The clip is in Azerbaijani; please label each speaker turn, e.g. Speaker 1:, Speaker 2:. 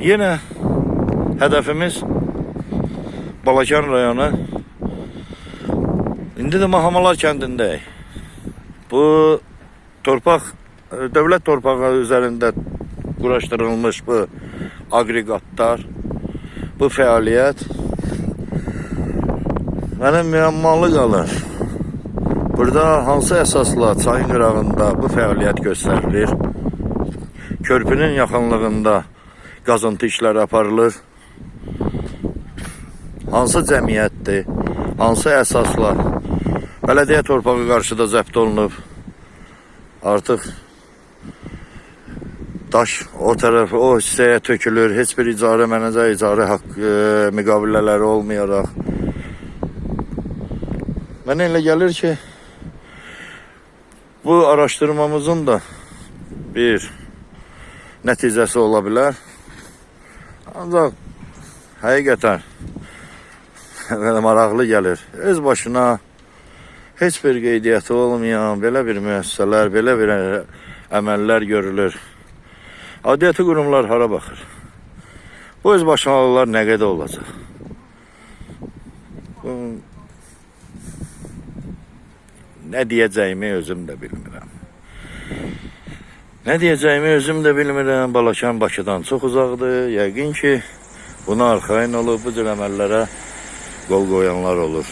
Speaker 1: Yenə hədəfimiz Balakan rayonu. İndi də Mahamalar kəndindəyik. Bu torpaq e, dövlət torpağı üzərində quraşdırılmış bu aqreqatlar, bu fəaliyyət mənim müəmmalı qalır. Burada hansı əsasla çayın qırağında bu fəaliyyət göstərilir? Körpünün yaxınlığında qazıntı işləri aparılır. Hansı cəmiyyətdir? Hansı əsasla? Bələdiyyə torpağı qarşıda zəbt olunub. Artıq daş o tərəf, o hissəyə tökülür. Heç bir icarə mənəcə icarə haqq e, müqavilələri olmayaraq. Mənə elə gəlir ki, bu araşdırmamızın da bir nəticəsi ola bilər. Ancaq həqiqətən belə maraqlı gəlir. Öz başına heç bir qeydiyyatı olmayan belə bir müəssisələr, belə bir əməllər görülür. Aidiyyəti qurumlar hara baxır? Bu öz başınalılar nə qədər olacaq? Nə deyəcəyimi özüm də bilmirəm. Nə deyəcəyimi özüm də bilmirəm. Balakan Bakıdan çox uzaqdır. Yəqin ki, buna arxayın olub bu cür əməllərə qol qoyanlar olur.